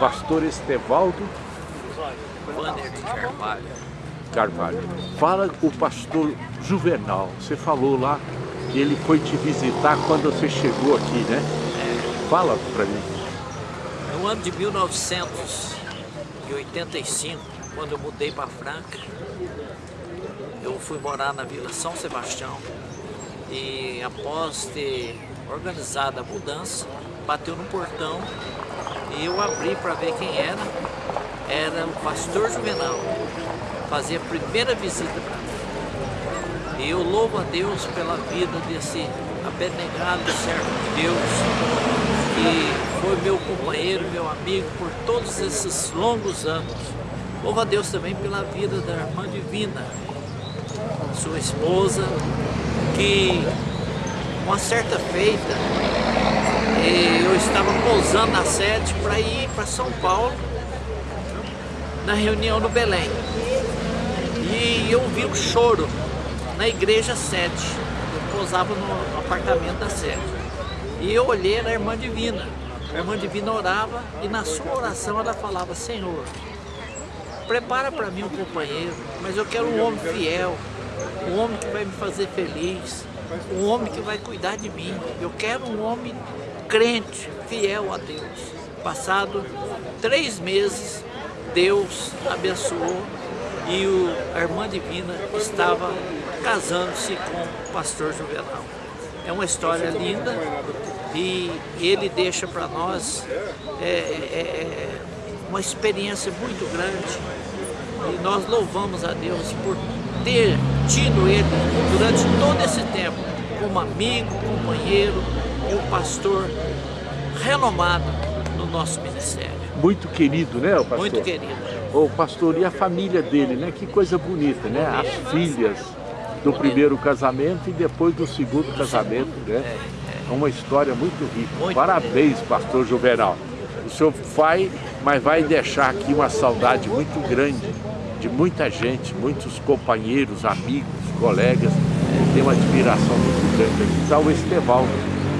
pastor Estevaldo Banner de Carvalho. Carvalho. Fala o pastor Juvenal. Você falou lá que ele foi te visitar quando você chegou aqui, né? É, Fala pra mim. no ano de 1985, quando eu mudei para Franca, eu fui morar na Vila São Sebastião e após ter organizado a mudança, bateu no portão e eu abri para ver quem era. Era o pastor Juvenal. Fazia a primeira visita para mim. E eu louvo a Deus pela vida desse abnegado servo de Deus, que foi meu companheiro, meu amigo por todos esses longos anos. Louvo a Deus também pela vida da irmã Divina, sua esposa, que uma certa feita eu estava pousando na sede para ir para São Paulo na reunião no Belém. E eu vi um choro na igreja sede. Eu pousava no apartamento da sede. E eu olhei na irmã divina. A irmã divina orava e na sua oração ela falava, Senhor, prepara para mim um companheiro, mas eu quero um homem fiel, um homem que vai me fazer feliz, um homem que vai cuidar de mim. Eu quero um homem crente, fiel a Deus. Passado três meses, Deus abençoou e o, a irmã divina estava casando-se com o pastor Juvenal. É uma história linda e ele deixa para nós é, é, é, uma experiência muito grande e nós louvamos a Deus por ter tido ele durante todo esse tempo como amigo, companheiro e um pastor renomado no nosso ministério. Muito querido, né, o pastor? Muito querido. O pastor, e a família dele, né? Que coisa bonita, né? As filhas do primeiro casamento e depois do segundo casamento, né? É uma história muito rica. Parabéns, pastor Juvenal. O senhor vai, mas vai deixar aqui uma saudade muito grande de muita gente, muitos companheiros, amigos, colegas. Tem uma admiração muito grande aqui. Está o Estevaldo,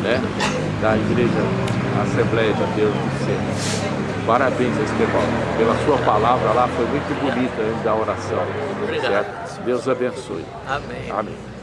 né? Da Igreja Assembleia de Deus do Céu. Parabéns, Estevaldo. Pela sua palavra lá, foi muito bonita antes da oração. Obrigado. Certo? Deus abençoe. Amém. Amém.